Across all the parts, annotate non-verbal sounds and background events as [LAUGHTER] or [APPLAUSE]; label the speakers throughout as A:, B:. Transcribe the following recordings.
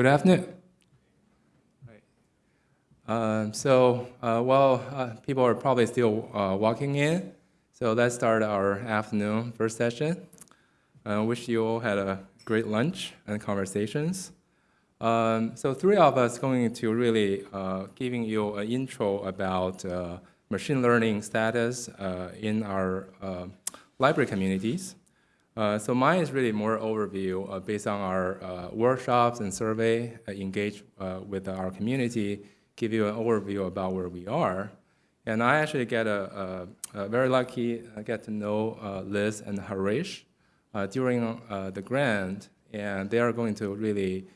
A: Good afternoon. Um, so uh, while uh, people are probably still uh, walking in, so let's start our afternoon first session. I uh, wish you all had a great lunch and conversations. Um, so three of us going to really uh, giving you an intro about uh, machine learning status in our library communities. Uh, so mine is really more overview uh, based on our workshops and survey engaged with our community, give you an overview about where we are. And I actually get a, a, a very lucky, I get to know Liz and Harish during the grant, and they are going to really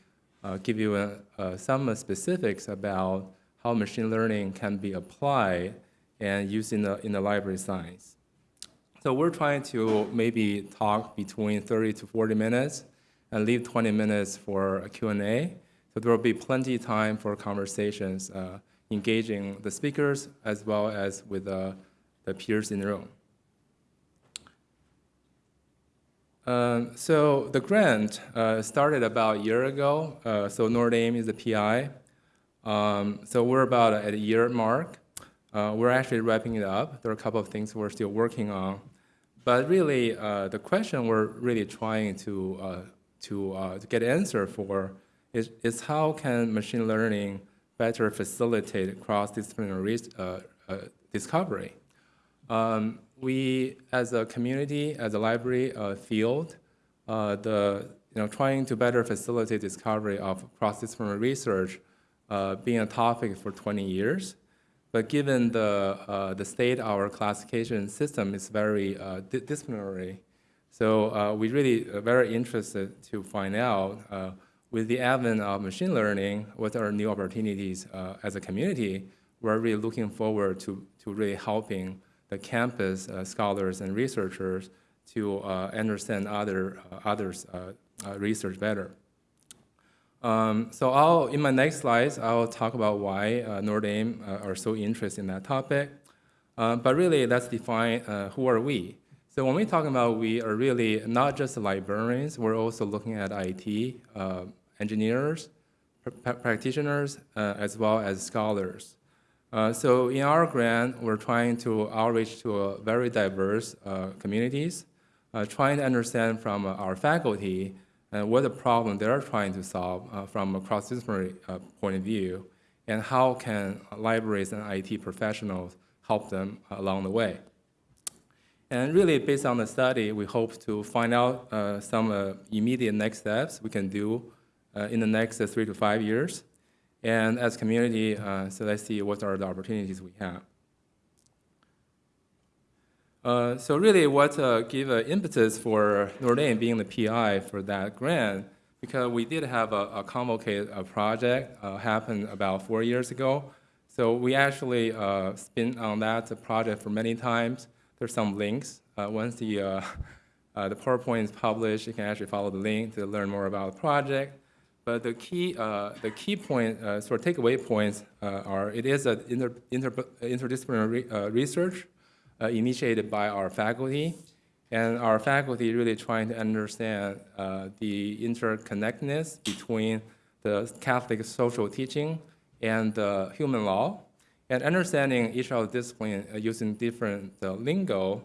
A: uh, give you a, uh, some specifics about how machine learning can be applied and used in the, in the library science. So we're trying to maybe talk between 30 to 40 minutes and leave 20 minutes for a Q&A. So there will be plenty of time for conversations, uh, engaging the speakers as well as with uh, the peers in the room. Um, so the grant uh, started about a year ago. Uh, so Notre Dame is the PI. Um, so we're about at a year mark. Uh, we're actually wrapping it up. There are a couple of things we're still working on. But really, uh, the question we're really trying to, uh, to, uh, to get answer for is, is how can machine learning better facilitate cross-disciplinary discovery? Um, we, as a community, as a library uh, field, uh, the, you know, trying to better facilitate discovery of cross-disciplinary research uh, being a topic for 20 years. But given the, uh, the state our classification system is very uh, di disciplinary, so uh, we really are very interested to find out with the advent of machine learning, what are new opportunities as a community, we're really looking forward to, to really helping the campus uh, scholars and researchers to uh, understand other uh, others research better. Um, so I'll, in my next slides, I'll talk about why uh, Notre Dame uh, are so interested in that topic. Uh, but really, let's define uh, who are we. So when we talk about we are really not just librarians, we're also looking at IT, engineers, pr practitioners, as well as scholars. Uh, so in our grant, we're trying to outreach to very diverse uh, communities, uh, trying to understand from uh, our faculty uh, what the problem they're trying to solve uh, from a cross-disciplinary uh, point of view, and how can libraries and IT professionals help them along the way. And really, based on the study, we hope to find out uh, some immediate next steps we can do in the next three to five years and as community, uh, so let's see what are the opportunities we have. Uh, so really what uh, gave an impetus for Notre Dame being the PI for that grant, because we did have a, a convocated a project uh, happen about four years ago. So we actually uh, on that project for many times. There's some links. Uh, once the, uh, [LAUGHS] uh, the PowerPoint is published, you can actually follow the link to learn more about the project. But the key, uh, the key point, uh, sort of takeaway points uh, are it is an inter, inter, interdisciplinary uh, research uh, initiated by our faculty. And our faculty really trying to understand uh, the interconnectedness between the Catholic social teaching and the human law, and understanding each of the disciplines using different lingo.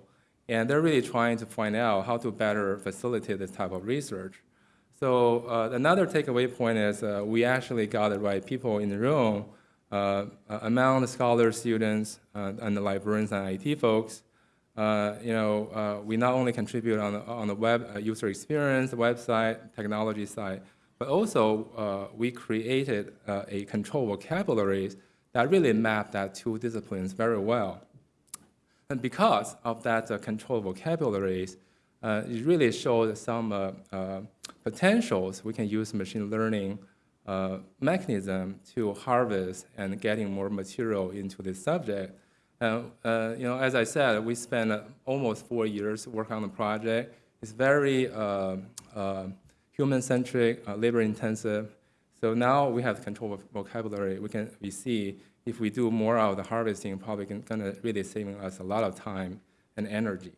A: And they're really trying to find out how to better facilitate this type of research. So uh, another takeaway point is uh, we actually got the right people in the room uh, among the scholars, students, uh, and the librarians and IT folks. Uh, you know, uh, we not only contribute on the, on the web user experience, website, technology side, but also we created a control vocabulary that really mapped that two disciplines very well. And because of that control vocabularies, uh, it really showed some uh, uh, potentials we can use machine learning uh, mechanism to harvest and getting more material into this subject. Uh, you know, as I said, we spent almost four years working on the project. It's very human-centric, labor-intensive. So now we have control of vocabulary. We can we see if we do more of the harvesting, probably gonna really saving us a lot of time and energy.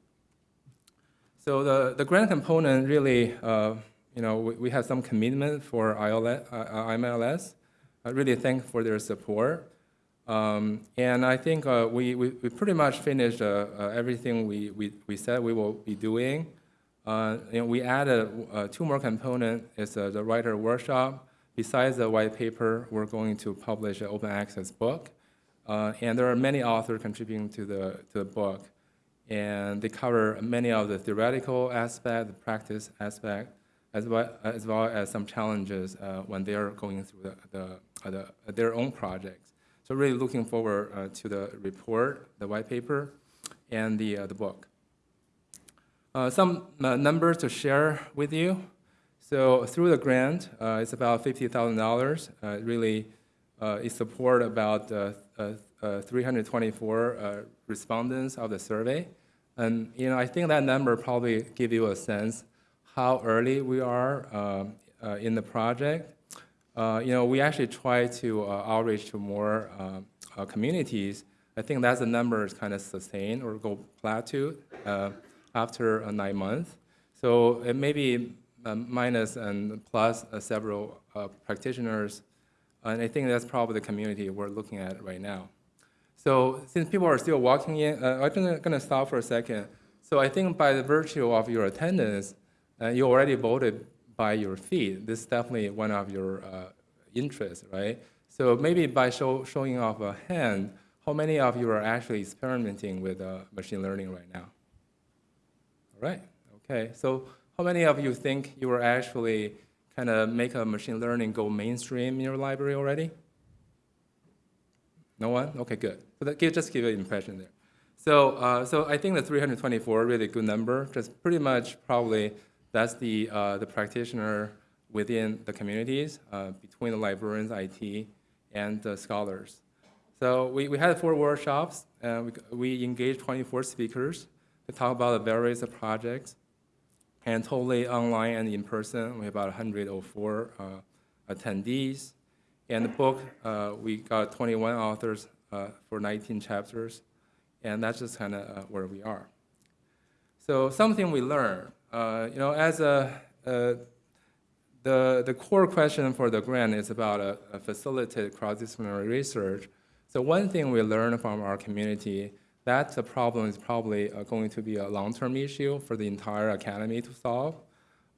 A: So the, the grant component really uh, you know, we, we have some commitment for ILS, IMLS. I really thank for their support. Um, and I think uh, we, we, we pretty much finished uh, uh, everything we, we, we said we will be doing. Uh, you we added uh, two more components. It's uh, the writer workshop. Besides the white paper, we're going to publish an open access book. And there are many authors contributing to the, to the book. And they cover many of the theoretical aspect, the practice aspect, as well as, well as some challenges uh, when they're going through the, the, the, their own projects. So really looking forward uh, to the report, the white paper, and the, uh, the book. Some numbers to share with you. So through the grant, it's about $50,000. Uh, really, uh, it support about uh, 324 uh, respondents of the survey. And you know, I think that number probably give you a sense how early we are um, uh, in the project. Uh, you know, we actually try to uh, outreach to more uh, communities. I think that's the number is kind of sustained or go plateau uh, after uh, nine months. So it may be um, minus and plus uh, several uh, practitioners, and I think that's probably the community we're looking at right now. So since people are still walking in, uh, I'm gonna, gonna stop for a second. So I think by the virtue of your attendance, uh, you already voted by your feet. This is definitely one of your uh, interests, right? So maybe by show, showing off a hand, how many of you are actually experimenting with uh, machine learning right now? All right, okay. So how many of you think you were actually kind of make a machine learning go mainstream in your library already? No one? Okay, good. So that just give an impression there. So, uh, so I think the 324 really good number. Just pretty much probably that's the uh, the practitioner within the communities uh, between the librarians, IT, and the scholars. So we, we had four workshops. and we, we engaged 24 speakers to talk about the various projects and totally online and in person. We have about 104 uh, attendees. And the book, uh, we got 21 authors uh, for 19 chapters, and that's just kind of uh, where we are. So something we learned, uh, you know, as a, uh, the, the core question for the grant is about a, a facilitated cross-disciplinary research. So one thing we learned from our community that the problem is probably uh, going to be a long-term issue for the entire academy to solve.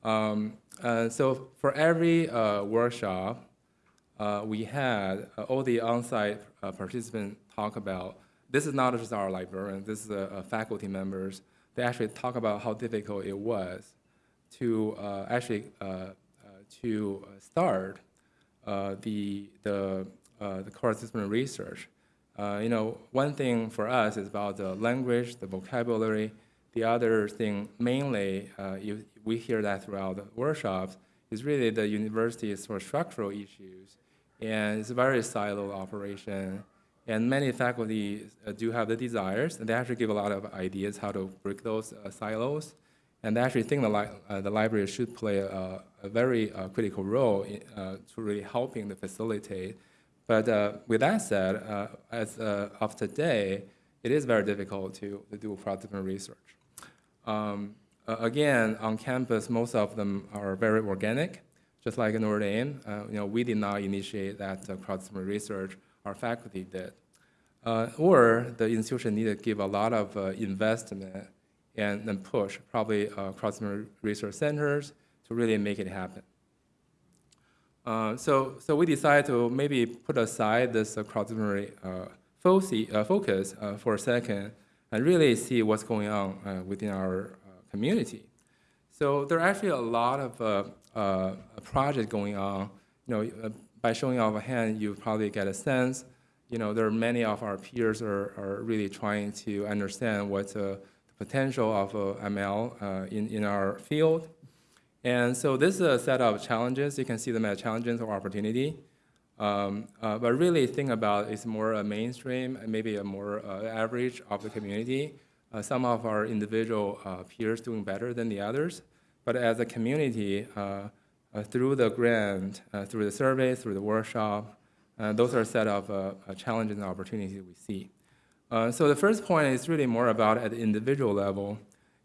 A: Um, uh, so for every uh, workshop, we had all the on-site participants talk about, this is not just our librarian, this is faculty members, they actually talk about how difficult it was to uh, actually uh, uh, to start the, the, the cross-disciplinary research. Uh, you know, one thing for us is about the language, the vocabulary. The other thing, mainly, uh, you, we hear that throughout the workshops, is really the university's sort of structural issues. And it's a very siloed operation. And many faculty uh, do have the desires, and they actually give a lot of ideas how to break those uh, silos. And they actually think the, li uh, the library should play a, a very critical role in, to really helping to facilitate but with that said, as of today, it is very difficult to, to do cross-disciplinary research. Um, again, on campus, most of them are very organic, just like Notre Dame. Uh, you know, we did not initiate that uh, cross-disciplinary research, our faculty did. Uh, or the institution needed to give a lot of investment and, and push, probably cross-disciplinary research centers to really make it happen. Uh, so, so we decided to maybe put aside this uh, cross-disciplinary uh, uh, focus uh, for a second and really see what's going on uh, within our community. So there are actually a lot of projects going on. You know, by showing off a hand, you probably get a sense. You know, there are many of our peers are, are really trying to understand what's the potential of ML in, in our field. And so this is a set of challenges. You can see them as challenges or opportunity. Um, uh, but really think about it's more a mainstream, and maybe a more uh, average of the community. Uh, some of our individual uh, peers doing better than the others. But as a community, uh, uh, through the grant, through the survey, through the workshop, those are a set of challenges and opportunities we see. so the first point is really more about at the individual level.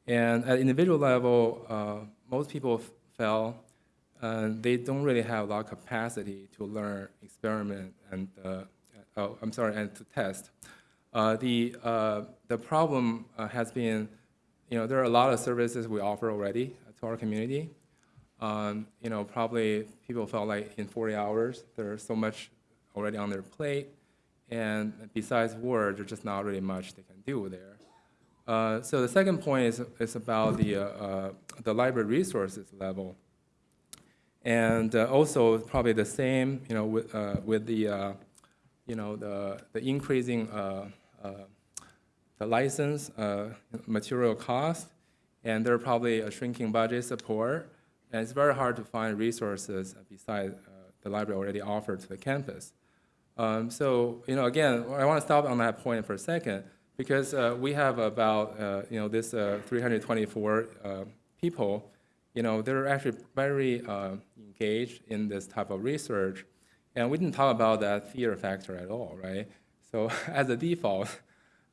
A: And at individual level, most people felt uh, they don't really have a lot of capacity to learn, experiment, and uh, oh, I'm sorry, and to test. Uh, the uh, the problem uh, has been, you know, there are a lot of services we offer already to our community. Um, you know, probably people felt like in 40 hours there's so much already on their plate, and besides Word, there's just not really much they can do there. Uh, so the second point is, is about the, uh, uh, the library resources level. And uh, also probably the same, you know, with, uh, with the, uh, you know, the, the increasing the license material cost, and there are probably a shrinking budget support, and it's very hard to find resources besides the library already offered to the campus. Um, so, you know, again, I want to stop on that point for a second because uh, we have about, uh, you know, this uh, 324 uh, people, you know, they're actually very uh, engaged in this type of research. And we didn't talk about that fear factor at all, right? So [LAUGHS] as a default,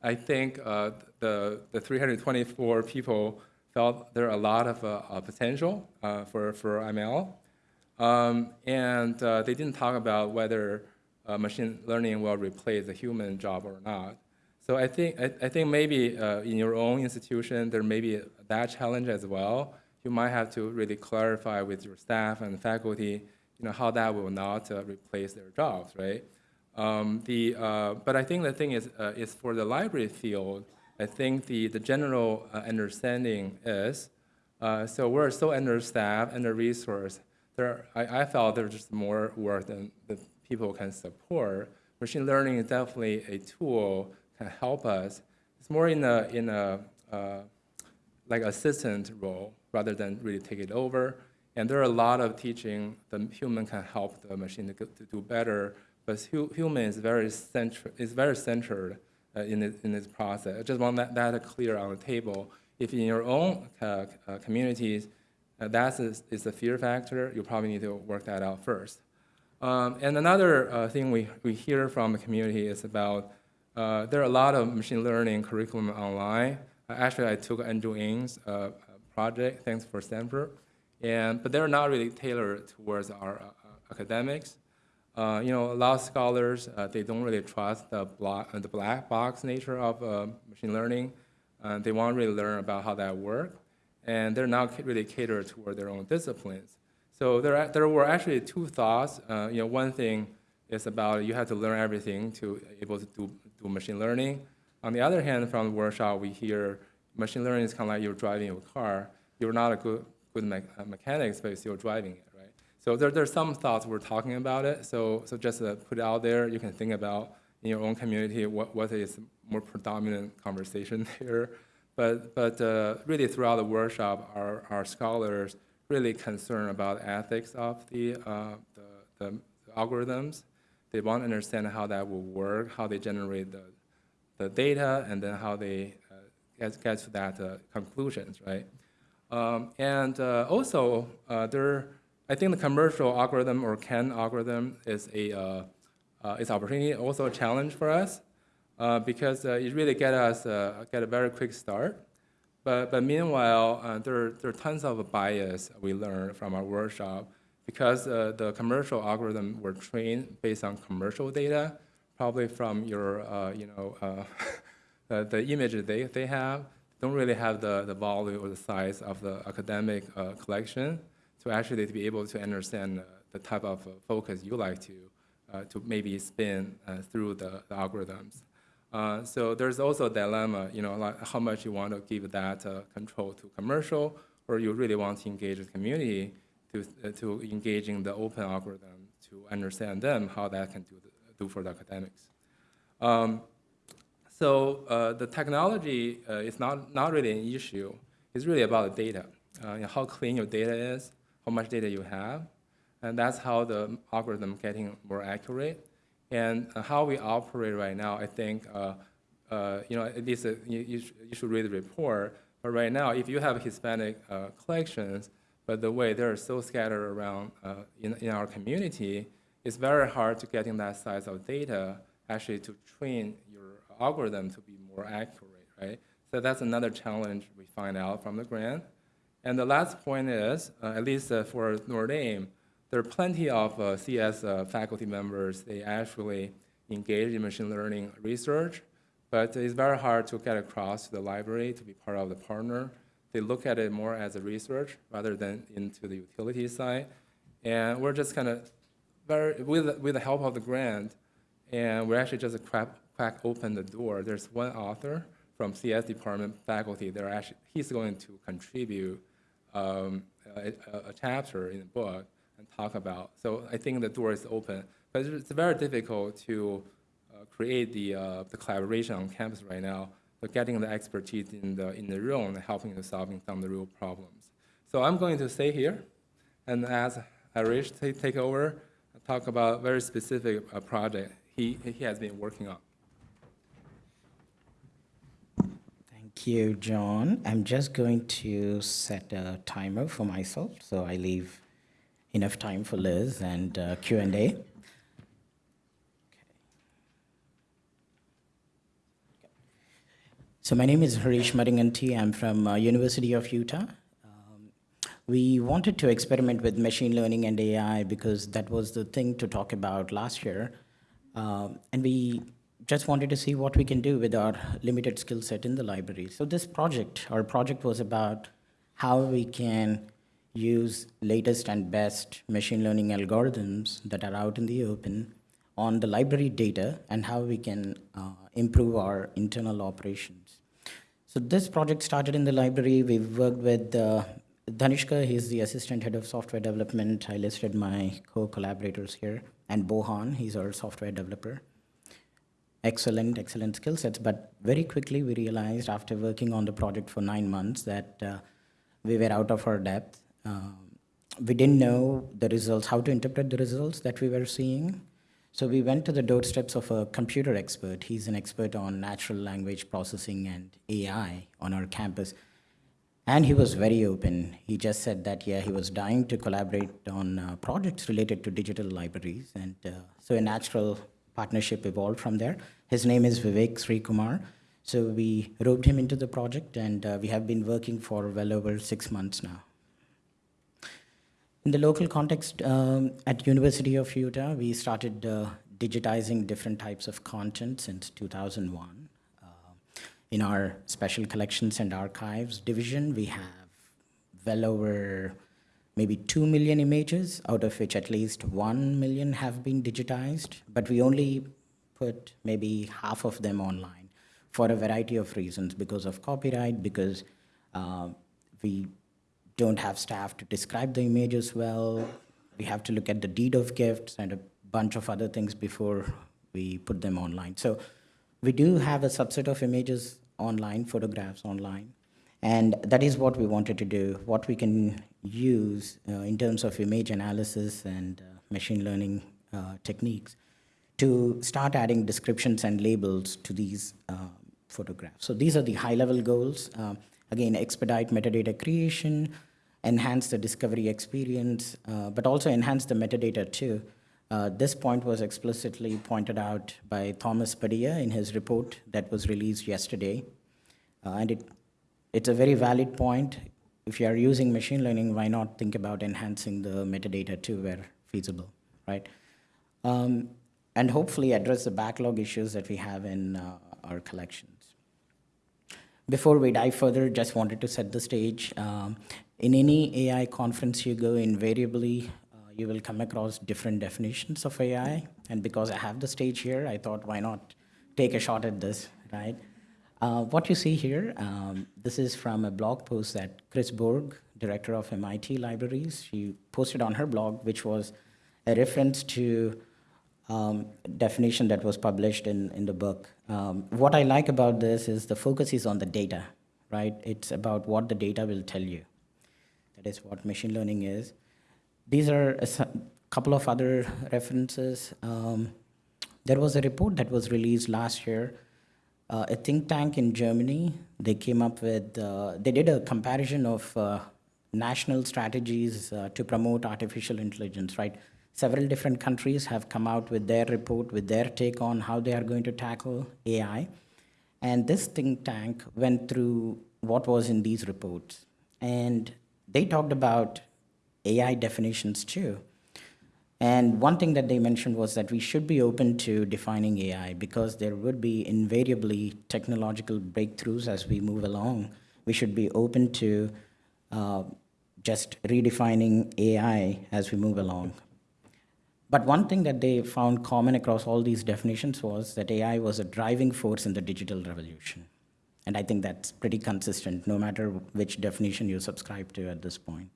A: I think uh, the, the 324 people felt there are a lot of potential for, for ML. Um, and they didn't talk about whether uh, machine learning will replace the human job or not. So I think, I, I think maybe uh, in your own institution, there may be that challenge as well. You might have to really clarify with your staff and faculty, you know, how that will not uh, replace their jobs, right? Um, the, uh, but I think the thing is, uh, is for the library field, I think the, the general uh, understanding is, so we're so understaffed, and under-resourced, there, I, I felt there's just more work than the people can support. Machine learning is definitely a tool can help us. It's more in a, in a uh, like assistant role rather than really take it over. And there are a lot of teaching the human can help the machine to, to do better, but hu human is very, central, is very centered uh, in, this, in this process. I just want that, that clear on the table. If in your own uh, uh communities, uh, that is, is a fear factor, you probably need to work that out first. Um, and another uh, thing we, we hear from the community is about uh, there are a lot of machine learning curriculum online. Uh, actually, I took Andrew Ng's uh, project, thanks for Stanford, and, but they're not really tailored towards our uh, academics. Uh, you know, a lot of scholars, they don't really trust the, block, the black box nature of machine learning. they want to really learn about how that works, and they're not really catered toward their own disciplines. So there, there were actually two thoughts. Uh, you know, one thing is about you have to learn everything to able to do, do machine learning. On the other hand, from the workshop, we hear machine learning is kind of like you're driving a car. You're not a good, good me uh, mechanic, but you're still driving it, right? So there, there's some thoughts we're talking about it. So, so just uh, put it out there. You can think about in your own community what, what is more predominant conversation [LAUGHS] here. But, but uh, really throughout the workshop, our, our scholars really concerned about ethics of the, uh, the, the, algorithms. They want to understand how that will work, how they generate the, the data, and then how they uh, get, get to that uh, conclusions, right? Um, and uh, also, uh, there, I think the commercial algorithm or CAN algorithm is a uh, is opportunity, also a challenge for us, because it really get us get a very quick start. But, but meanwhile, uh, there, there are tons of bias we learned from our workshop because uh, the commercial algorithm were trained based on commercial data, probably from your, uh, you know, uh, [LAUGHS] the, the image they, they have, don't really have the, the volume or the size of the academic uh, collection to actually to be able to understand the type of focus you like to, uh, to maybe spin through the, the algorithms. Uh, so there's also a dilemma, you know, like how much you want to give that uh, control to commercial, or you really want to engage the community to, uh, to engage in the open algorithm to understand them, how that can do, the, do for the academics. Um, so uh, the technology uh, is not, not really an issue. It's really about the data, you know, how clean your data is, how much data you have, and that's how the algorithm getting more accurate. And uh, how we operate right now, I think, uh, uh, you know, at least you, you, sh you, should read the report. But right now, if you have Hispanic collections, but the way they're so scattered around in, in our community, it's very hard to getting that size of data actually to train your algorithm to be more accurate, right? So that's another challenge we find out from the grant. And the last point is, uh, at least uh, for Notre Dame, there are plenty of uh, CS uh, faculty members, they actually engage in machine learning research, but it's very hard to get across to the library to be part of the partner. They look at it more as a research rather than into the utility side. And we're just kind of very, with, with the help of the grant, and we're actually just crack, crack open the door. There's one author from CS department faculty. They're actually, he's going to contribute um, a, a, chapter in the book and talk about. So I think the door is open, but it's very difficult to uh, create the uh, the collaboration on campus right now. But getting the expertise in the in the room and helping to solving some of the real problems. So I'm going to stay here, and ask Harish take over, talk about very specific uh, project he he has been working on.
B: Thank you, John. I'm just going to set a timer for myself, so I leave enough time for Liz and uh, Q&A. So my name is Harish Maringanti. I'm from uh, University of Utah. Um, we wanted to experiment with machine learning and AI because that was the thing to talk about last year. Um, and we just wanted to see what we can do with our limited skill set in the library. So this project, our project was about how we can use latest and best machine learning algorithms that are out in the open on the library data and how we can uh, improve our internal operations. So this project started in the library. We've worked with uh, Dhanishka, he's the assistant head of software development. I listed my co-collaborators here. And Bohan, he's our software developer. Excellent, excellent skill sets. But very quickly we realized after working on the project for nine months that uh, we were out of our depth. We didn't know the results, how to interpret the results that we were seeing. So we went to the doorsteps of a computer expert. He's an expert on natural language processing and AI on our campus. And he was very open. He just said that, yeah, he was dying to collaborate on uh, projects related to digital libraries. And uh, so a natural partnership evolved from there. His name is Vivek Srikumar. So we roped him into the project, and uh, we have been working for well over six months now. In the local context, um, at University of Utah, we started uh, digitizing different types of content since 2001. Uh, in our special collections and archives division, we have well over maybe 2 million images, out of which at least 1 million have been digitized, but we only put maybe half of them online for a variety of reasons, because of copyright, because uh, we don't have staff to describe the images well. We have to look at the deed of gifts and a bunch of other things before we put them online. So we do have a subset of images online, photographs online. And that is what we wanted to do, what we can use uh, in terms of image analysis and uh, machine learning uh, techniques to start adding descriptions and labels to these uh, photographs. So these are the high-level goals. Uh, again, expedite metadata creation, enhance the discovery experience, uh, but also enhance the metadata too. Uh, this point was explicitly pointed out by Thomas Padilla in his report that was released yesterday. Uh, and it, it's a very valid point. If you are using machine learning, why not think about enhancing the metadata too where feasible, right? Um, and hopefully address the backlog issues that we have in uh, our collections. Before we dive further, just wanted to set the stage. Um, in any AI conference you go, invariably, uh, you will come across different definitions of AI. And because I have the stage here, I thought, why not take a shot at this, right? Uh, what you see here, um, this is from a blog post that Chris Bourg, director of MIT Libraries, she posted on her blog, which was a reference to um, definition that was published in, in the book. Um, what I like about this is the focus is on the data, right? It's about what the data will tell you. That is what machine learning is. These are a couple of other references. Um, there was a report that was released last year. Uh, a think tank in Germany, they came up with, uh, they did a comparison of uh, national strategies uh, to promote artificial intelligence, right? Several different countries have come out with their report, with their take on how they are going to tackle AI. And this think tank went through what was in these reports. And they talked about AI definitions too. And one thing that they mentioned was that we should be open to defining AI because there would be invariably technological breakthroughs as we move along. We should be open to uh, just redefining AI as we move along. But one thing that they found common across all these definitions was that AI was a driving force in the digital revolution. And I think that's pretty consistent no matter which definition you subscribe to at this point.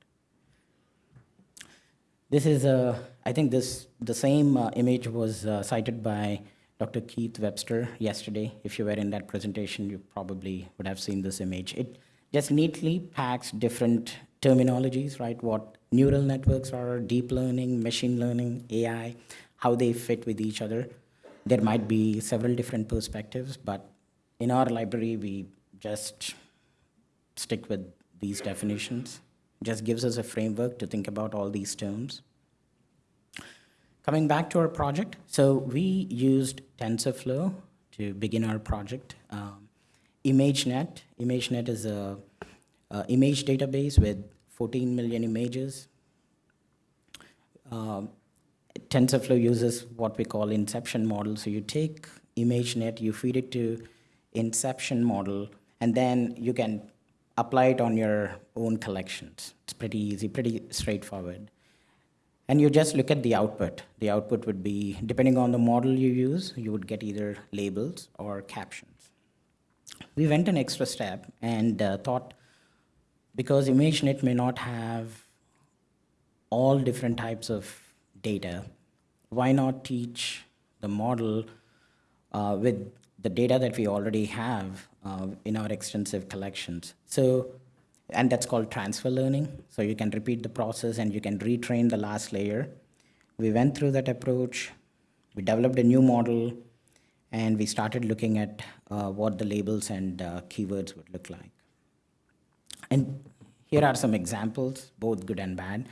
B: This is, uh, I think this, the same uh, image was uh, cited by Dr. Keith Webster yesterday. If you were in that presentation, you probably would have seen this image. It just neatly packs different terminologies, right? What neural networks are, deep learning, machine learning, AI, how they fit with each other. There might be several different perspectives, but in our library, we just stick with these definitions It just gives us a framework to think about all these terms. Coming back to our project, so we used TensorFlow to begin our project. Um, ImageNet, ImageNet is a, a, image database with 14 million images. Um, TensorFlow uses what we call inception model. So you take ImageNet, you feed it to inception model, and then you can apply it on your own collections. It's pretty easy, pretty straightforward. And you just look at the output. The output would be, depending on the model you use, you would get either labels or captions. We went an extra step and uh, thought, because ImageNet may not have all different types of data, why not teach the model uh, with the data that we already have uh, in our extensive collections. So, and that's called transfer learning. So you can repeat the process and you can retrain the last layer. We went through that approach. We developed a new model and we started looking at uh, what the labels and uh, keywords would look like. And here are some examples, both good and bad.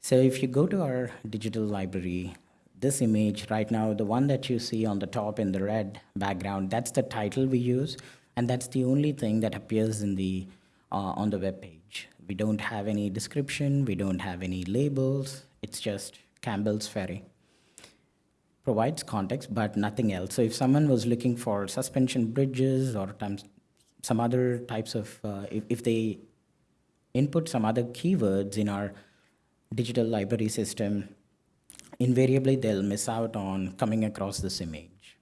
B: So if you go to our digital library, this image right now, the one that you see on the top in the red background, that's the title we use, and that's the only thing that appears in the, uh, on the web page. We don't have any description, we don't have any labels, it's just Campbell's Ferry. Provides context, but nothing else. So if someone was looking for suspension bridges or some other types of, uh, if, if they input some other keywords in our digital library system, invariably they'll miss out on coming across this image,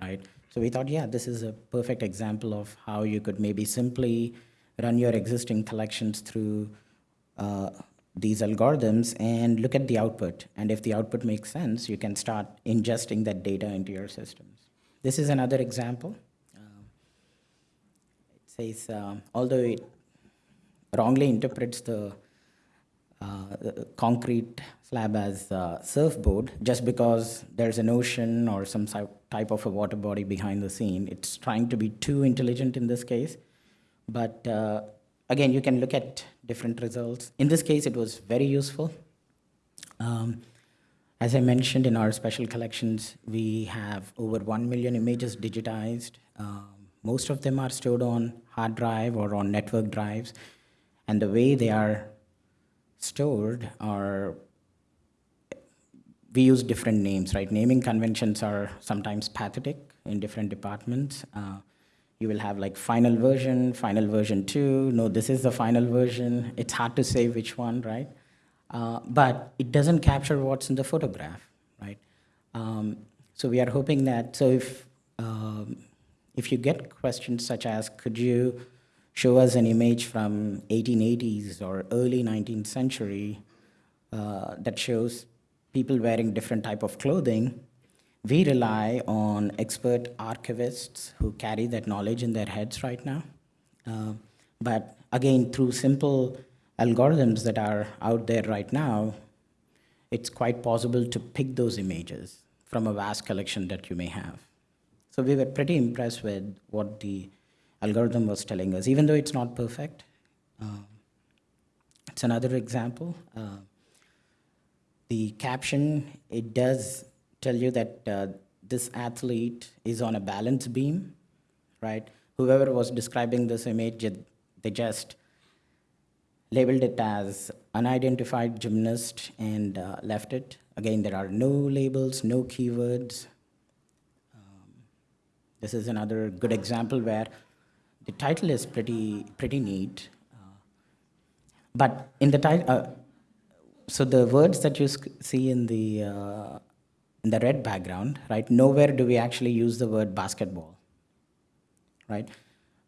B: right? So we thought, yeah, this is a perfect example of how you could maybe simply run your existing collections through uh, these algorithms and look at the output. And if the output makes sense, you can start ingesting that data into your systems. This is another example. It says, uh, although it wrongly interprets the uh, concrete slab as a surfboard just because there's an ocean or some type of a water body behind the scene. It's trying to be too intelligent in this case. But uh, again, you can look at different results. In this case, it was very useful. Um, as I mentioned in our special collections, we have over 1 million images digitized. Um, most of them are stored on hard drive or on network drives. And the way they are stored are we use different names, right? Naming conventions are sometimes pathetic in different departments. Uh, you will have like final version, final version two, no, this is the final version. It's hard to say which one, right? Uh, but it doesn't capture what's in the photograph, right? Um, so we are hoping that, so if, um, if you get questions such as, could you show us an image from 1880s or early 19th century uh, that shows people wearing different type of clothing, we rely on expert archivists who carry that knowledge in their heads right now. Uh, but again, through simple algorithms that are out there right now, it's quite possible to pick those images from a vast collection that you may have. So we were pretty impressed with what the algorithm was telling us, even though it's not perfect. Uh, it's another example. Uh, the caption, it does tell you that uh, this athlete is on a balance beam, right? Whoever was describing this image, they just labeled it as unidentified gymnast and uh, left it. Again, there are no labels, no keywords. Um, this is another good example where the title is pretty, pretty neat. Uh, but in the title, uh, so the words that you see in the, uh, in the red background, right, nowhere do we actually use the word basketball, right?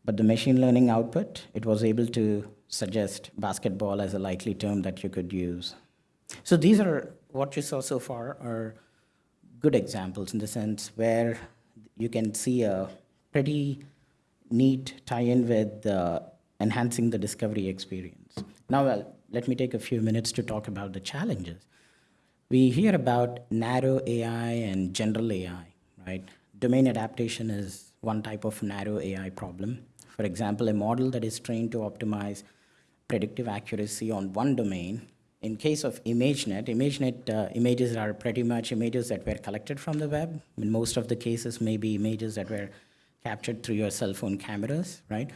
B: But the machine learning output, it was able to suggest basketball as a likely term that you could use. So these are, what you saw so far are good examples in the sense where you can see a pretty neat tie-in with uh, enhancing the discovery experience. Now, let me take a few minutes to talk about the challenges. We hear about narrow AI and general AI, right? Domain adaptation is one type of narrow AI problem. For example, a model that is trained to optimize predictive accuracy on one domain. In case of ImageNet, ImageNet uh, images are pretty much images that were collected from the web. In most of the cases, maybe images that were captured through your cell phone cameras, right?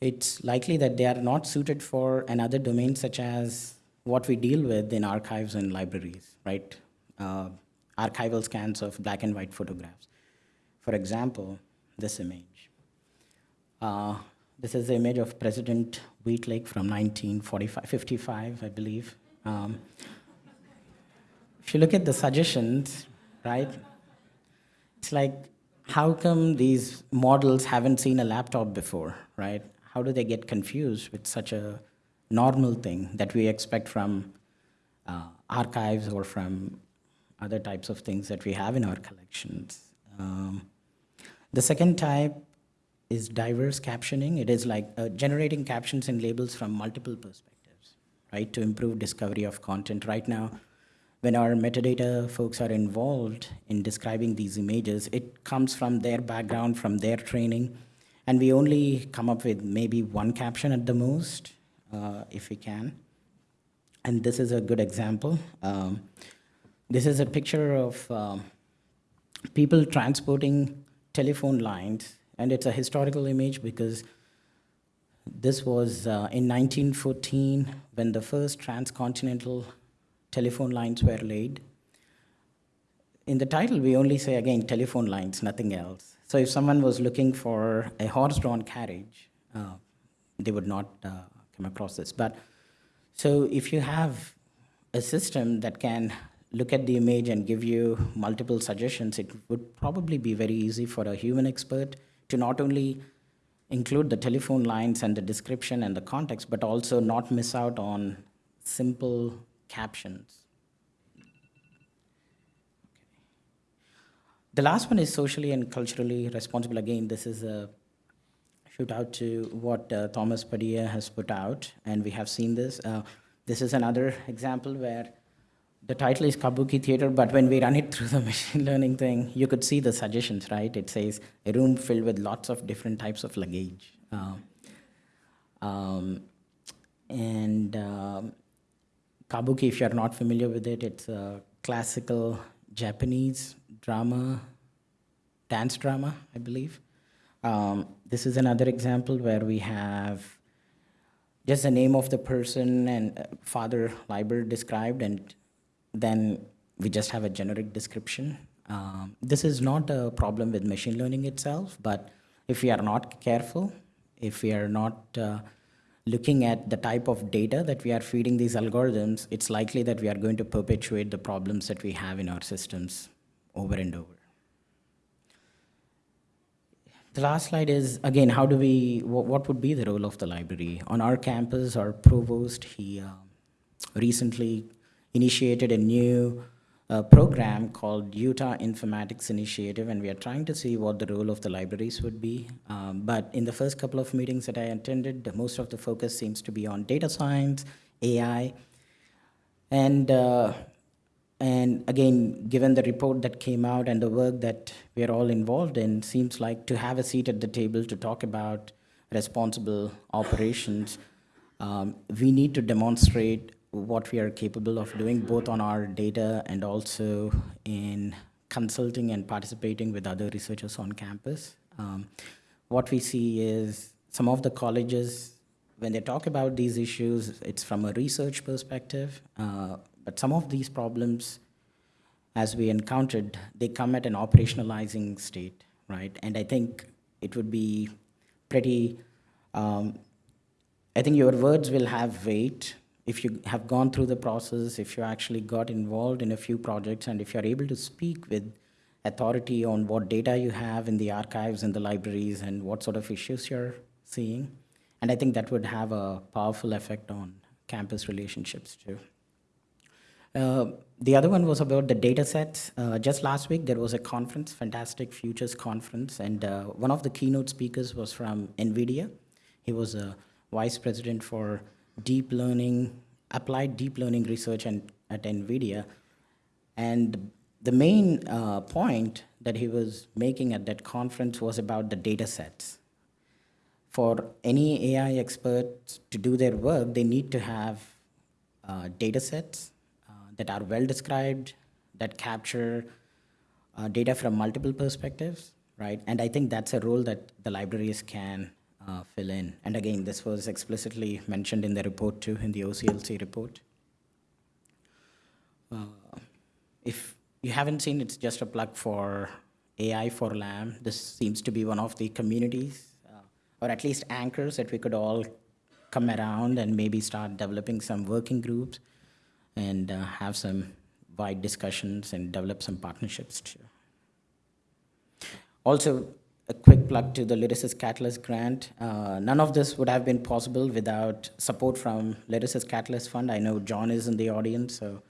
B: It's likely that they are not suited for another domain such as what we deal with in archives and libraries, right? Uh, archival scans of black and white photographs. For example, this image. Uh, this is the image of President Wheatlake from 1945, 55, I believe. Um, if you look at the suggestions, right, it's like, how come these models haven't seen a laptop before, right? How do they get confused with such a normal thing that we expect from uh, archives or from other types of things that we have in our collections? Um, the second type is diverse captioning. It is like uh, generating captions and labels from multiple perspectives, right, to improve discovery of content. Right now, when our metadata folks are involved in describing these images, it comes from their background, from their training, and we only come up with maybe one caption at the most, uh, if we can. And this is a good example. Um, this is a picture of um, people transporting telephone lines and it's a historical image because this was uh, in 1914 when the first transcontinental telephone lines were laid. In the title, we only say again telephone lines, nothing else. So if someone was looking for a horse-drawn carriage, uh, they would not uh, come across this. But so if you have a system that can look at the image and give you multiple suggestions, it would probably be very easy for a human expert to not only include the telephone lines and the description and the context, but also not miss out on simple captions. The last one is socially and culturally responsible. Again, this is a shoot out to what uh, Thomas Padilla has put out, and we have seen this. Uh, this is another example where the title is Kabuki Theater, but when we run it through the [LAUGHS] machine learning thing, you could see the suggestions, right? It says a room filled with lots of different types of luggage. Uh, um, and um, Kabuki, if you're not familiar with it, it's a classical Japanese drama, dance drama, I believe. Um, this is another example where we have just the name of the person and uh, father library described and then we just have a generic description. Um, this is not a problem with machine learning itself, but if we are not careful, if we are not uh, looking at the type of data that we are feeding these algorithms, it's likely that we are going to perpetuate the problems that we have in our systems over and over. The last slide is, again, how do we, what, what would be the role of the library? On our campus, our provost, he uh, recently initiated a new uh, program called Utah Informatics Initiative, and we are trying to see what the role of the libraries would be. Um, but in the first couple of meetings that I attended, most of the focus seems to be on data science, AI, and uh, and again, given the report that came out and the work that we're all involved in, seems like to have a seat at the table to talk about responsible operations, um, we need to demonstrate what we are capable of doing both on our data and also in consulting and participating with other researchers on campus. Um, what we see is some of the colleges when they talk about these issues, it's from a research perspective. Uh, but some of these problems, as we encountered, they come at an operationalizing state, right? And I think it would be pretty, um, I think your words will have weight if you have gone through the process, if you actually got involved in a few projects, and if you're able to speak with authority on what data you have in the archives and the libraries and what sort of issues you're seeing. And I think that would have a powerful effect on campus relationships too. Uh, the other one was about the data sets. Uh, just last week, there was a conference, Fantastic Futures Conference, and uh, one of the keynote speakers was from NVIDIA. He was a vice president for deep learning, applied deep learning research and, at NVIDIA. And the main uh, point that he was making at that conference was about the data sets. For any AI experts to do their work, they need to have uh, data sets that are well described, that capture uh, data from multiple perspectives, right? And I think that's a role that the libraries can uh, fill in. And again, this was explicitly mentioned in the report too, in the OCLC report. Uh, if you haven't seen, it's just a plug for AI for LAM. This seems to be one of the communities, uh, or at least anchors that we could all come around and maybe start developing some working groups and uh, have some wide discussions and develop some partnerships too. Also, a quick plug to the LYRASIS Catalyst grant. Uh, none of this would have been possible without support from LYRASIS Catalyst Fund. I know John is in the audience, so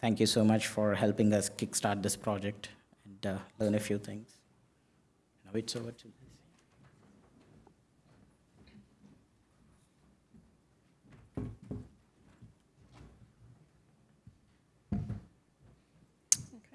B: Thank you so much for helping us kickstart this project and uh, learn a few things. Now it's over to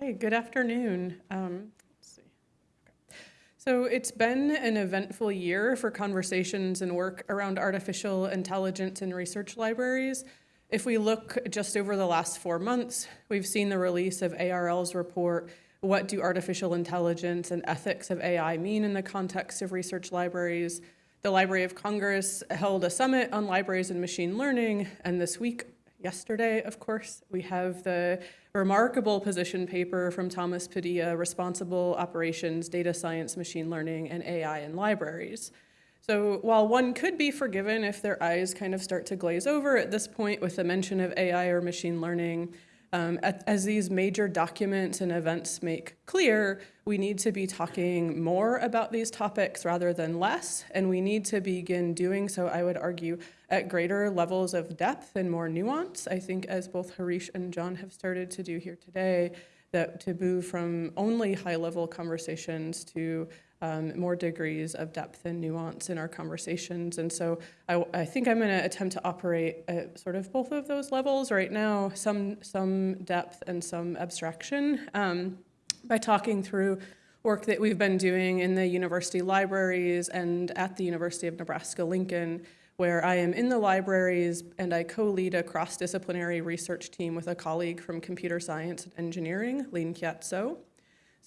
C: Okay, good afternoon. Um, see. Okay. So it's been an eventful year for conversations and work around artificial intelligence in research libraries. If we look just over the last four months, we've seen the release of ARL's report, What Do Artificial Intelligence and Ethics of AI Mean in the Context of Research Libraries? The Library of Congress held a summit on libraries and machine learning, and this week, yesterday, of course, we have the remarkable position paper from Thomas Padilla, Responsible Operations, Data Science, Machine Learning, and AI in Libraries. So while one could be forgiven if their eyes kind of start to glaze over at this point with the mention of AI or machine learning, um, as these major documents and events make clear, we need to be talking more about these topics rather than less, and we need to begin doing so, I would argue, at greater levels of depth and more nuance. I think as both Harish and John have started to do here today, that to move from only high-level conversations to um, more degrees of depth and nuance in our conversations. And so I, I think I'm going to attempt to operate at sort of both of those levels right now, some, some depth and some abstraction um, by talking through work that we've been doing in the university libraries and at the University of Nebraska-Lincoln, where I am in the libraries and I co-lead a cross-disciplinary research team with a colleague from computer science and engineering, Leen-Kiat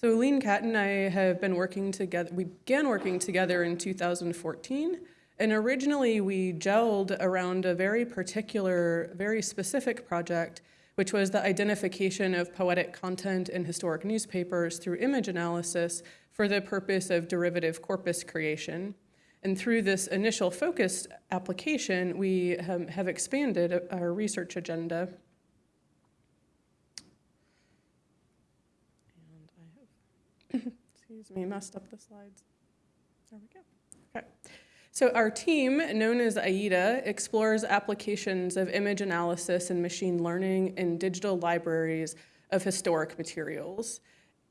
C: So. Leen-Kiat and I have been working together, we began working together in 2014, and originally we gelled around a very particular, very specific project, which was the identification of poetic content in historic newspapers through image analysis for the purpose of derivative corpus creation. And through this initial focused application, we have expanded our research agenda Excuse me, messed up the slides. There we go. Okay. So our team, known as AIDA, explores applications of image analysis and machine learning in digital libraries of historic materials.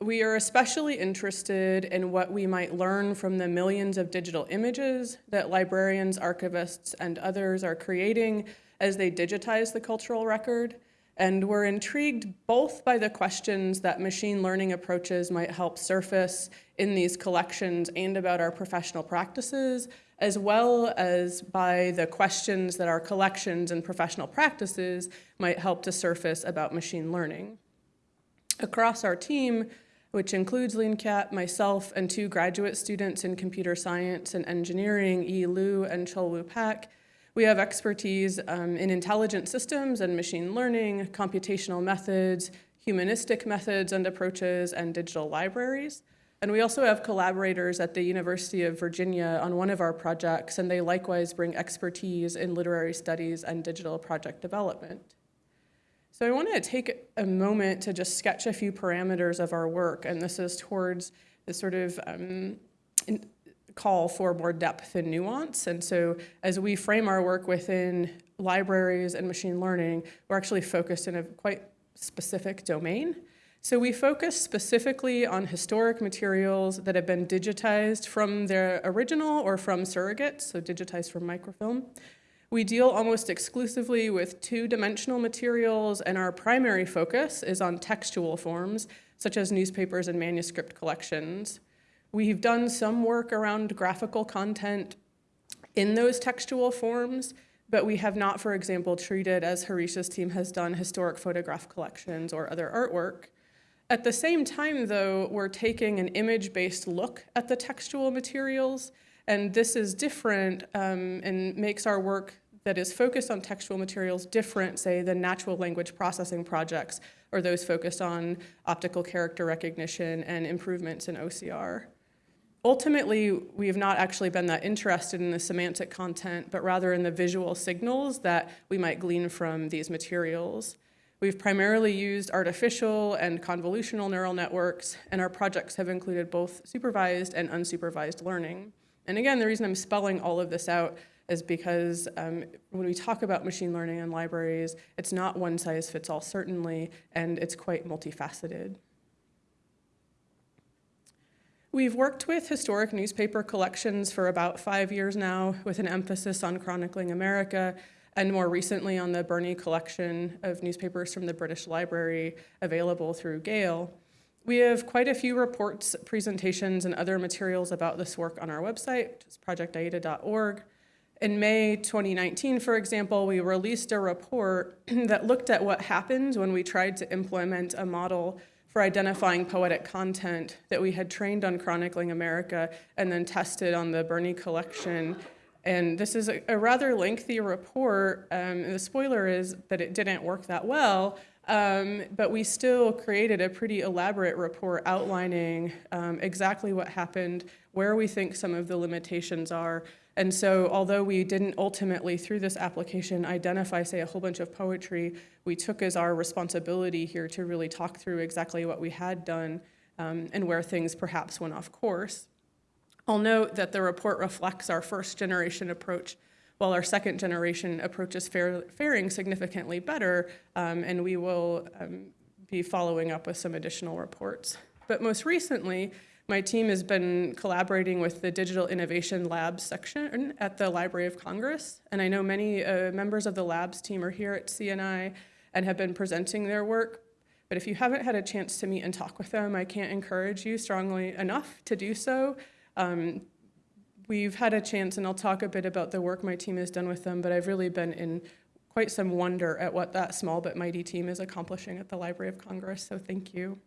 C: We are especially interested in what we might learn from the millions of digital images that librarians, archivists, and others are creating as they digitize the cultural record, and we're intrigued both by the questions that machine learning approaches might help surface in these collections and about our professional practices, as well as by the questions that our collections and professional practices might help to surface about machine learning. Across our team, which includes Leen-Kiat, myself, and two graduate students in computer science and engineering, Yi Lu and Chulwoo Pack, We have expertise um, in intelligent systems and machine learning, computational methods, humanistic methods and approaches, and digital libraries. And we also have collaborators at the University of Virginia on one of our projects, and they likewise bring expertise in literary studies and digital project development. So I want to take a moment to just sketch a few parameters of our work, and this is towards the sort of um, call for more depth and nuance. And so as we frame our work within libraries and machine learning, we're actually focused in a quite specific domain. So we focus specifically on historic materials that have been digitized from their original or from surrogates, so digitized from microfilm. We deal almost exclusively with two-dimensional materials, and our primary focus is on textual forms, such as newspapers and manuscript collections. We've done some work around graphical content in those textual forms, but we have not, for example, treated, as Harish's team has done, historic photograph collections or other artwork. At the same time, though, we're taking an image-based look at the textual materials, and this is different um, and makes our work that is focused on textual materials different, say, than natural language processing projects or those focused on optical character recognition and improvements in OCR. Ultimately, we have not actually been that interested in the semantic content, but rather in the visual signals that we might glean from these materials. We've primarily used artificial and convolutional neural networks, and our projects have included both supervised and unsupervised learning. And again, the reason I'm spelling all of this out is because um, when we talk about machine learning and libraries, it's not one size fits all, certainly, and it's quite multifaceted. We've worked with historic newspaper collections for about five years now, with an emphasis on chronicling America, and more recently on the Burney collection of newspapers from the British Library available through Gale. We have quite a few reports, presentations, and other materials about this work on our website, which is projectaida.org. In May 2019, for example, we released a report [CLEARS THROAT] that looked at what happened when we tried to implement a model for identifying poetic content that we had trained on Chronicling America and then tested on the Burney collection and this is a, a rather lengthy report. Um, the spoiler is that it didn't work that well, um, but we still created a pretty elaborate report outlining um, exactly what happened, where we think some of the limitations are. And so although we didn't ultimately, through this application, identify, say, a whole bunch of poetry, we took as our responsibility here to really talk through exactly what we had done um, and where things perhaps went off course. I'll note that the report reflects our first generation approach, while our second generation approach is fare, faring significantly better, um, and we will um, be following up with some additional reports. But most recently, my team has been collaborating with the Digital Innovation Labs section at the Library of Congress, and I know many uh, members of the labs team are here at CNI and have been presenting their work. But if you haven't had a chance to meet and talk with them, I can't encourage you strongly enough to do so. Um, we've had a chance, and I'll talk a bit about the work my team has done with them, but I've really been in quite some wonder at what that small but mighty team is accomplishing at the Library of Congress, so thank you.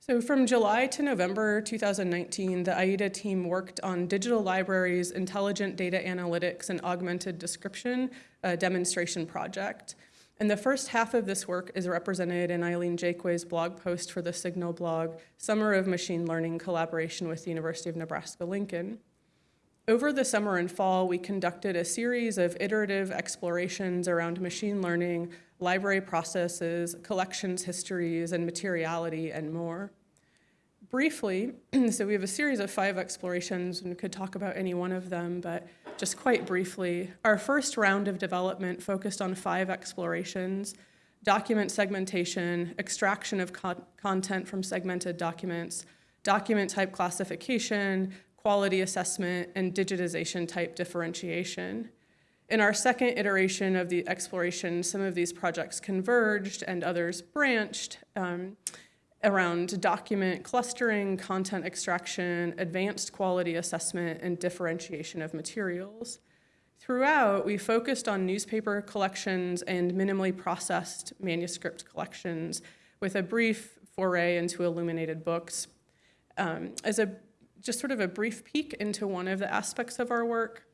C: So from July to November 2019, the AIDA team worked on digital libraries, intelligent data analytics, and augmented description a demonstration project. And the first half of this work is represented in Eileen Jakeway's blog post for the Signal blog, Summer of Machine Learning Collaboration with the University of Nebraska-Lincoln. Over the summer and fall, we conducted a series of iterative explorations around machine learning, library processes, collections histories, and materiality, and more. Briefly, [CLEARS THROAT] so we have a series of five explorations, and we could talk about any one of them, but just quite briefly, our first round of development focused on five explorations, document segmentation, extraction of con content from segmented documents, document type classification, quality assessment, and digitization type differentiation. In our second iteration of the exploration, some of these projects converged and others branched. Um, around document clustering, content extraction, advanced quality assessment, and differentiation of materials. Throughout, we focused on newspaper collections and minimally processed manuscript collections with a brief foray into illuminated books. Um, as a just sort of a brief peek into one of the aspects of our work,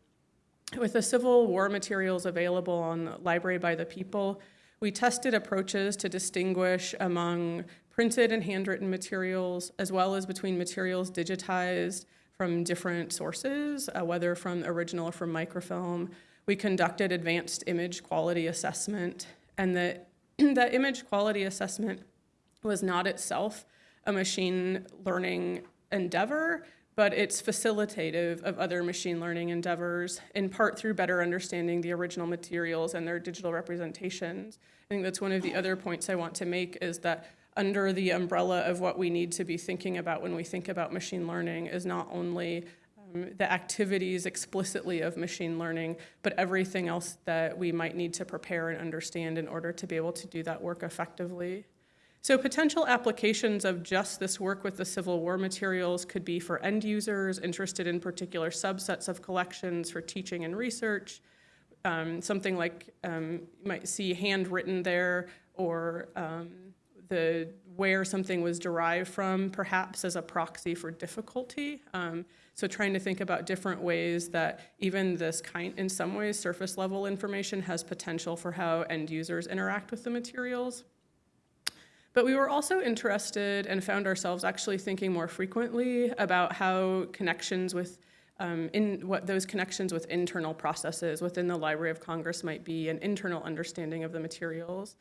C: With the Civil War materials available on Library by the People, we tested approaches to distinguish among printed and handwritten materials, as well as between materials digitized from different sources, uh, whether from original or from microfilm. We conducted advanced image quality assessment, and the, [CLEARS THROAT] the image quality assessment was not itself a machine learning endeavor, but it's facilitative of other machine learning endeavors, in part through better understanding the original materials and their digital representations. I think that's one of the other points I want to make is that under the umbrella of what we need to be thinking about when we think about machine learning is not only um, the activities explicitly of machine learning, but everything else that we might need to prepare and understand in order to be able to do that work effectively. So potential applications of just this work with the Civil War materials could be for end users interested in particular subsets of collections for teaching and research, um, something like um, you might see handwritten there or um, the where something was derived from perhaps as a proxy for difficulty. Um, so trying to think about different ways that even this kind, in some ways, surface level information has potential for how end users interact with the materials. But we were also interested and found ourselves actually thinking more frequently about how connections with um, in what those connections with internal processes within the Library of Congress might be, an internal understanding of the materials.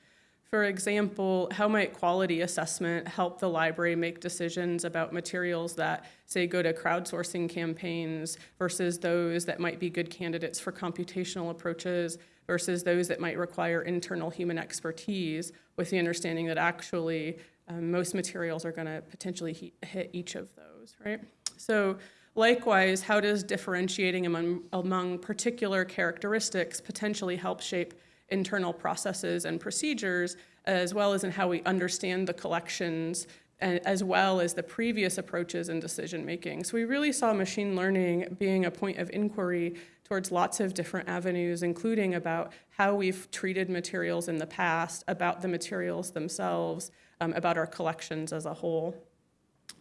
C: For example, how might quality assessment help the library make decisions about materials that, say, go to crowdsourcing campaigns versus those that might be good candidates for computational approaches versus those that might require internal human expertise with the understanding that actually um, most materials are going to potentially hit each of those, right? So likewise, how does differentiating among, among particular characteristics potentially help shape internal processes and procedures, as well as in how we understand the collections, and as well as the previous approaches in decision making. So we really saw machine learning being a point of inquiry towards lots of different avenues, including about how we've treated materials in the past, about the materials themselves, um, about our collections as a whole.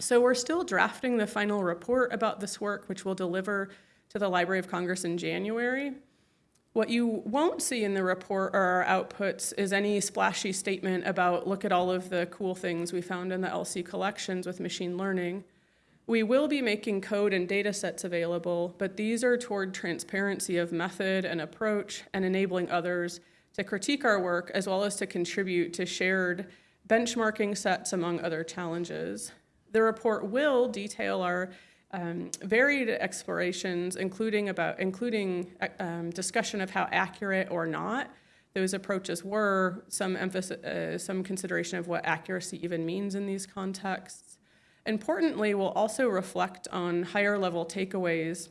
C: So we're still drafting the final report about this work, which we'll deliver to the Library of Congress in January. What you won't see in the report or our outputs is any splashy statement about look at all of the cool things we found in the LC collections with machine learning. We will be making code and data sets available, but these are toward transparency of method and approach and enabling others to critique our work as well as to contribute to shared benchmarking sets among other challenges. The report will detail our um, varied explorations, including about including um, discussion of how accurate or not those approaches were, some emphasis, uh, some consideration of what accuracy even means in these contexts. Importantly, we'll also reflect on higher level takeaways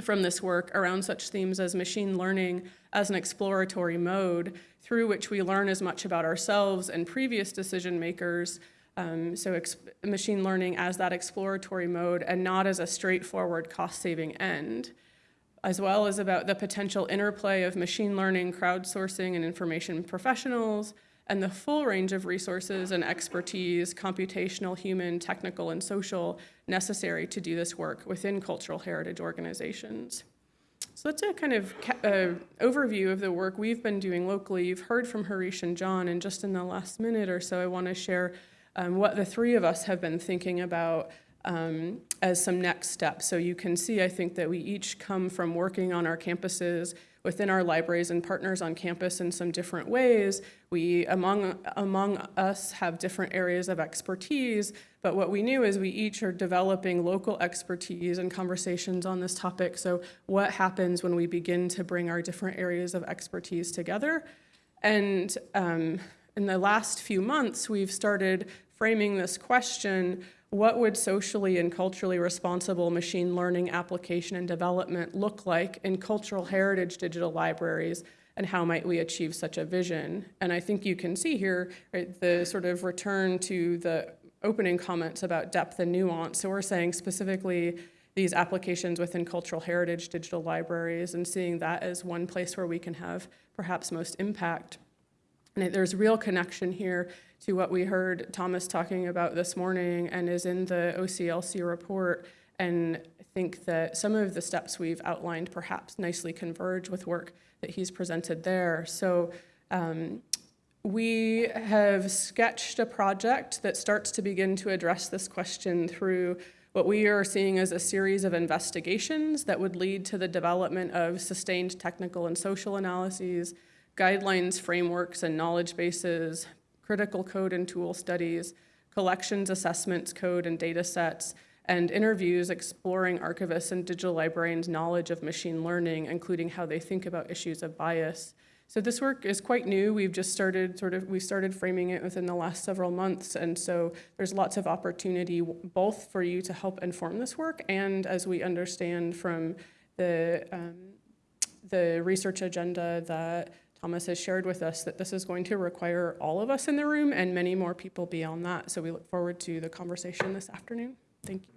C: from this work around such themes as machine learning as an exploratory mode through which we learn as much about ourselves and previous decision makers um, so machine learning as that exploratory mode and not as a straightforward cost-saving end, as well as about the potential interplay of machine learning, crowdsourcing, and information professionals, and the full range of resources and expertise, computational, human, technical, and social, necessary to do this work within cultural heritage organizations. So that's a kind of uh, overview of the work we've been doing locally. You've heard from Harish and John, and just in the last minute or so, I want to share um, what the three of us have been thinking about um, as some next steps. So you can see, I think, that we each come from working on our campuses within our libraries and partners on campus in some different ways. We, among, among us, have different areas of expertise, but what we knew is we each are developing local expertise and conversations on this topic. So what happens when we begin to bring our different areas of expertise together? And um, in the last few months, we've started framing this question, what would socially and culturally responsible machine learning application and development look like in cultural heritage digital libraries and how might we achieve such a vision? And I think you can see here right, the sort of return to the opening comments about depth and nuance. So we're saying specifically these applications within cultural heritage digital libraries and seeing that as one place where we can have perhaps most impact. And there's real connection here to what we heard Thomas talking about this morning and is in the OCLC report and I think that some of the steps we've outlined perhaps nicely converge with work that he's presented there. So um, we have sketched a project that starts to begin to address this question through what we are seeing as a series of investigations that would lead to the development of sustained technical and social analyses, guidelines, frameworks, and knowledge bases, critical code and tool studies, collections, assessments, code, and data sets, and interviews exploring archivists and digital librarians' knowledge of machine learning, including how they think about issues of bias. So this work is quite new. We've just started sort of we started framing it within the last several months, and so there's lots of opportunity both for you to help inform this work, and as we understand from the um, the research agenda that Thomas has shared with us, that this is going to require all of us in the room and many more people beyond that. So we look forward to the conversation this afternoon. Thank you.